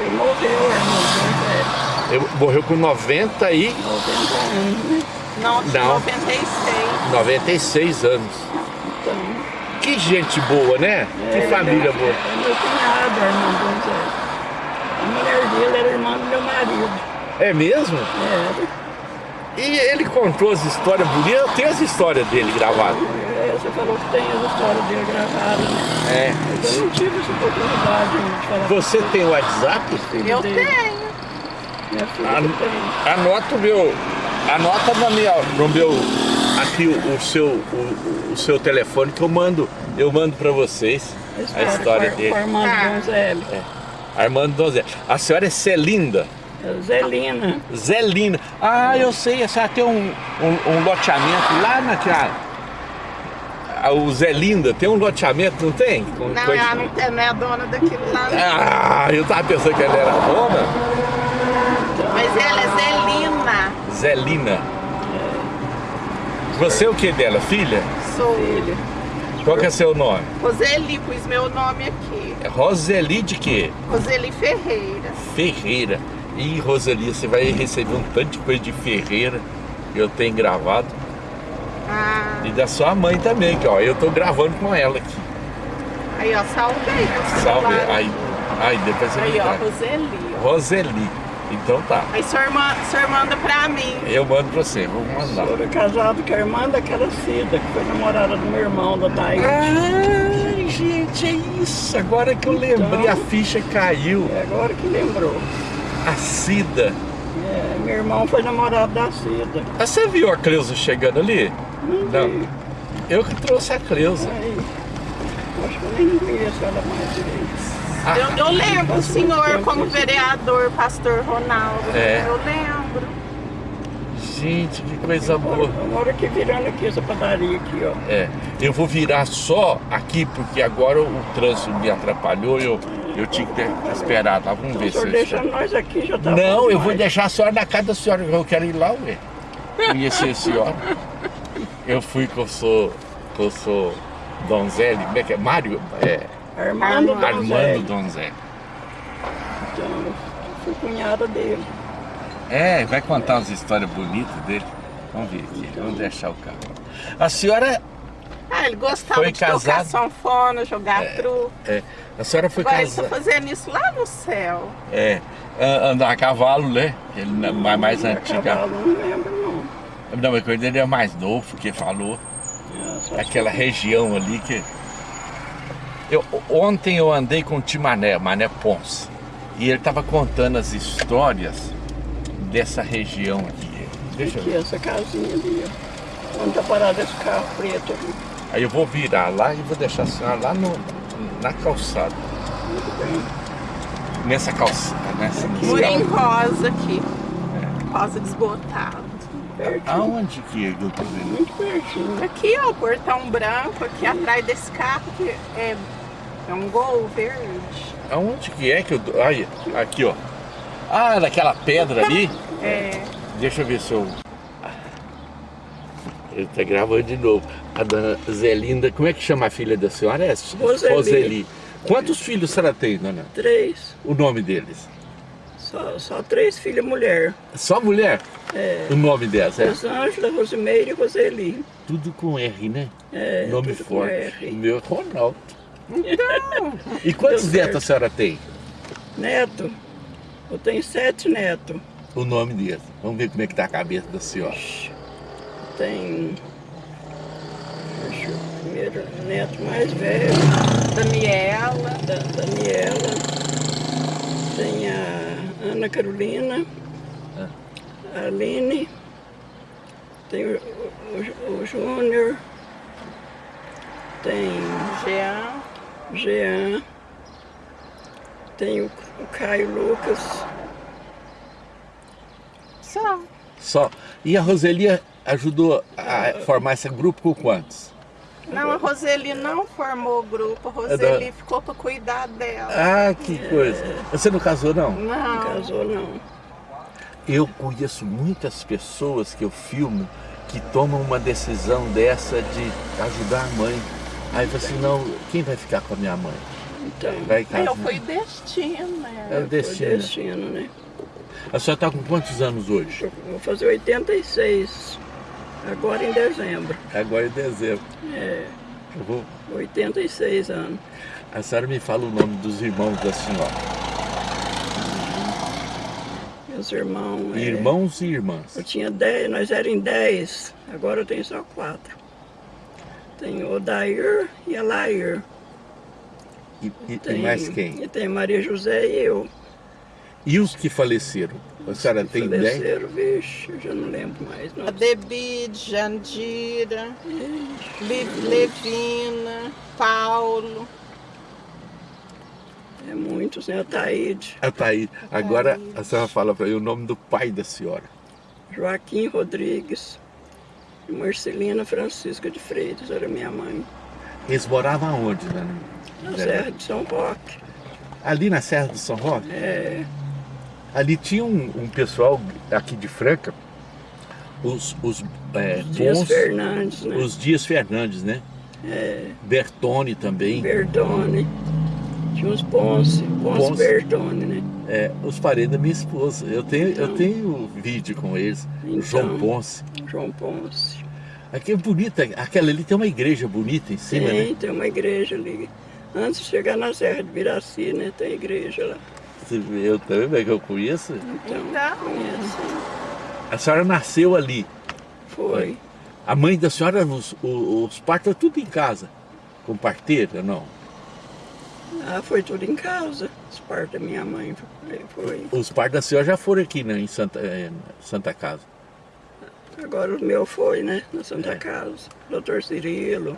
Ele morreu, irmão. Ele morreu com 90 e... 90 anos, né? Não, de Não. 96. 96 anos. Então, Que gente boa, né? Que é, família é, boa. É meu cunhado, irmão Dom Zé. A mulher dele era irmã do meu marido. É mesmo? Era. E ele contou as histórias bonitas. Eu tenho as histórias dele gravadas. É, você falou que tem as histórias dele gravadas, né? É. Eu não tive essa oportunidade de falar Você tem o WhatsApp? filho Eu dele. tenho. Minha filha An- tem. Anota o meu. Anota na minha, no meu. Aqui o, o seu, o, o seu telefone que eu mando. Eu mando pra vocês a história com- dele. Com a irmã Ah. do Donzelli. Armando Donzé. A senhora é Celinda. Zelina. Zelina. Ah, eu sei, a senhora tem um, um, um loteamento lá naquela. Ah, O Zelinda tem um loteamento, não tem? Com Não, coisa- ela não, é- não é a dona daquilo lá. não. Ah, eu tava pensando que ela era dona. Mas ela é Zelina. Zelina. Você é o que dela, filha? Sou. Filha. Qual que é seu nome? Roseli, pus meu nome aqui. É Roseli de quê? Roseli Ferreira. Ferreira. Ih, Roseli, você vai receber um tanto de coisa de Ferreira que eu tenho gravado. Ah, E da sua mãe também, que ó, eu tô gravando com ela aqui. aí ó, salvei. o Salve. celular. Aí, aí depois você Aí ó. Roseli. Roseli. Então tá. Aí sua irmã, sua irmã manda pra mim. Eu mando pra você, vou mandar. Eu era casado com a irmã daquela Cida, que foi namorada do meu irmão, da Thaís. Ai, gente, é isso. Agora que eu lembrei, Então- a ficha caiu. É agora que lembrou. A Cida. É, meu irmão foi namorado da Cida. Ah, Você viu a Cleusa chegando ali? Não vi. Eu que trouxe a Cleusa. Aí, acho que eu nem conheço ela mais direito. Ah, Eu, eu lembro o senhor como vereador, pastor Ronaldo. É. Eu lembro. Gente, que coisa boa. Eu moro aqui virando aqui essa padaria aqui, ó. É, eu vou virar só aqui porque agora o trânsito me atrapalhou eu, eu tinha que ter esperado lá. Vamos ver O senhor se deixa nós aqui, já tá Não, eu vou deixar a senhora na casa da senhora, eu quero ir lá, ué. Conhecer a senhora. Eu fui que eu sou, que eu sou Donzelli, como é que é? Mário? É, Armando Armando Armando Donzelli. Donzelli. Então, eu fui cunhada dele. É, vai contar umas histórias bonitas dele. Vamos ver aqui, vamos deixar o carro. A senhora, Ah, ele gostava Foi de tocar casado? sanfona, jogar truco. é, a senhora foi Agora ele tá casada, fazendo isso lá no céu. é, a- andar a cavalo, né? Ele não é mais, mais A antiga. cavalo, não lembro, não. Não, mas quando ele é mais novo, que falou. É, aquela região ali que. Eu, ontem eu andei com o Timané, Mané Ponce, e ele estava contando as histórias dessa região aqui. Deixa eu aqui, ver. essa casinha ali, ó. Onde tá parado esse carro preto ali. Aí eu vou virar lá e vou deixar a senhora lá no, na calçada. Muito bem. Nessa calçada, nessa Murim rosa aqui. Rosa desbotado. Pertinho. Aonde que é que eu tô vendo? Muito pertinho. Aqui, ó, o portão branco, aqui atrás desse carro, que é, é um gol verde. Aonde que é que eu tô? Aí, aqui ó. Ah, naquela pedra ali. É, Deixa eu ver se eu. Ele tá gravando de novo. A dona Zelinda, como é que chama a filha da senhora? É Roseli. Quantos filhos a senhora tem, dona? Três. O nome deles? Só, só três filhas mulher. Só mulher? É. O nome delas, é? Rosângela, Rosimeire e Roseli. Tudo com R, né? É, nome forte. O meu é Ronaldo. E quantos netos a senhora tem? Neto. Eu tenho sete netos. O nome deles. Vamos ver como é que tá a cabeça da senhora. Tem. Deixa eu primeiro neto mais velho, Daniela. da Daniela. Tem a Ana Carolina. Ah. A Aline. Tem o, o- o Júnior. Tem Jean. Jean. Tem o, o Caio Lucas. Só. Só. E a Roselia ajudou a formar esse grupo com quantos? Não, a Roseli não formou o grupo, a Roseli ficou para cuidar dela. Ah, que coisa. Você não casou, não? Não Não. casou não. Eu conheço muitas pessoas que eu filmo que tomam uma decisão dessa de ajudar a mãe. Aí você assim, não, quem vai ficar com a minha mãe? Então, Vai em Aí casa. eu fui destino, né? É o foi destino. destino, né? A senhora está com quantos anos hoje? Eu Vou fazer 86, agora em dezembro. Agora em dezembro. É, Eu vou... 86 anos. A senhora me fala o nome dos irmãos da senhora. Meus irmãos. é, Irmãos e irmãs. Eu tinha 10, nós éramos em 10, agora eu tenho só 4. Tem o Dair e a E, e- e Tem, mais quem? E tem Maria José e eu. E os que faleceram? A senhora tem ideia? faleceram, vixe, eu já não lembro mais. Não. A Debide, Jandira, Le- Levina, Paulo. É muitos, né? A Taíde, tá aí. Agora a senhora fala para mim o nome do pai da senhora. Joaquim Rodrigues e Marcelina Francisca de Freitas, era minha mãe. Eles moravam aonde, né? Na Serra de São Roque. Ali na Serra do São Roque? É, Ali tinha um, um pessoal aqui de Franca, os, os é, Dias bons, Fernandes, né? os Dias Fernandes, né? É, Bertone também, Bertone. Tinha uns Ponce, Ponce, Ponce. Bertone, né? é, os parentes da minha esposa. Eu tenho, eu Então. tenho vídeo com eles, Então. João Ponce. João Ponce. Aqui é bonita, aquela ali tem uma igreja bonita em cima, tem, né? tem uma igreja ali. Antes de chegar na Serra de Viraci, né? Tem igreja lá. Você Eu também, que eu conheço. Então, Então. conhece. A senhora nasceu ali. Foi. A mãe da senhora, os, os, os partos, tudo em casa. Com parteira, não? Ah, foi tudo em casa. As partes da minha mãe foi. foi. Os partos da senhora já foram aqui né, em Santa, eh, Santa Casa. Agora o meu foi, né? Na Santa É. Casa. Doutor Cirilo.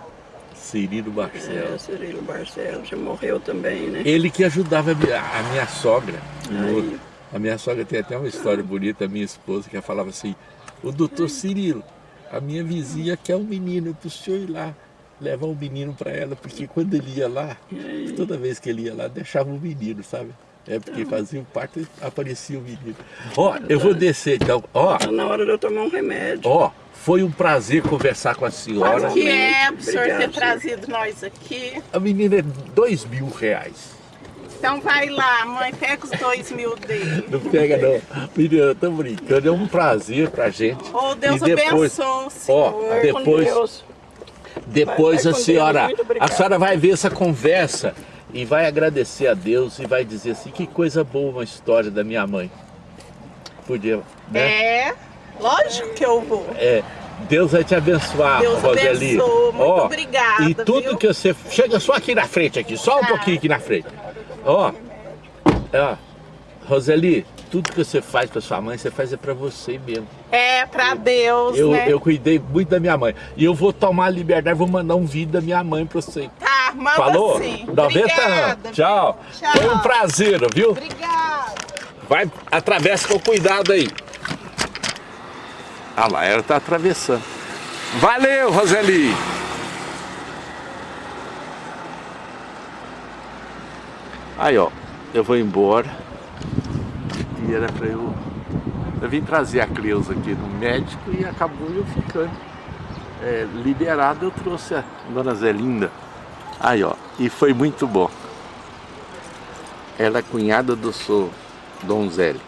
Cirilo Barcelos. É, Cirilo Barcelos. Já morreu também, né? Ele que ajudava a minha, a minha sogra. Aí. A minha sogra tem até uma história bonita, a minha esposa, que falava assim, o doutor Cirilo, a minha vizinha quer um menino para o senhor ir lá, levar um menino para ela, porque quando ele ia lá, toda vez que ele ia lá, deixava um menino, sabe? É porque fazia o parto e aparecia o menino. Ó, eu vou descer então. Ó, Tá na hora de eu tomar um remédio. ó, foi um prazer conversar com a senhora. Que é pro senhor ter trazido nós aqui? A menina é dois mil reais. Então vai lá, mãe, pega os dois mil dele. Não pega não. Menina, eu tô brincando, é um prazer pra gente. Oh, Deus E depois- abençoe o Ó, senhor. Com depois, depois Vai- vai a senhora, a senhora vai ver essa conversa e vai agradecer a Deus e vai dizer assim, que coisa boa uma história da minha mãe. Podia, né? É, lógico que eu vou. É, Deus vai te abençoar, Deus Roseli. abençoe, muito Ó, obrigada, E tudo viu? que você... Chega só aqui na frente, aqui, só um Tá. pouquinho aqui na frente. Ó, ó, Roseli, tudo que você faz pra sua mãe, você faz é pra você mesmo. É, pra Deus, Eu, né? eu cuidei muito da minha mãe. E eu vou tomar a liberdade, vou mandar um vídeo da minha mãe pra você. Tá, manda Falou? sim. 90 Obrigada, anos. Tchau. Tchau. Foi um prazer, viu? Obrigada. Vai, atravessa com cuidado aí. Ah lá, ela tá atravessando. Valeu, Roseli. Aí, ó, eu vou embora. E era pra eu... Eu vim trazer a Cleusa aqui no médico e acabou eu ficando é, liberado. Eu trouxe a Dona Zelinda. Aí, ó, e foi muito bom. Ela é cunhada do seu Donzelli.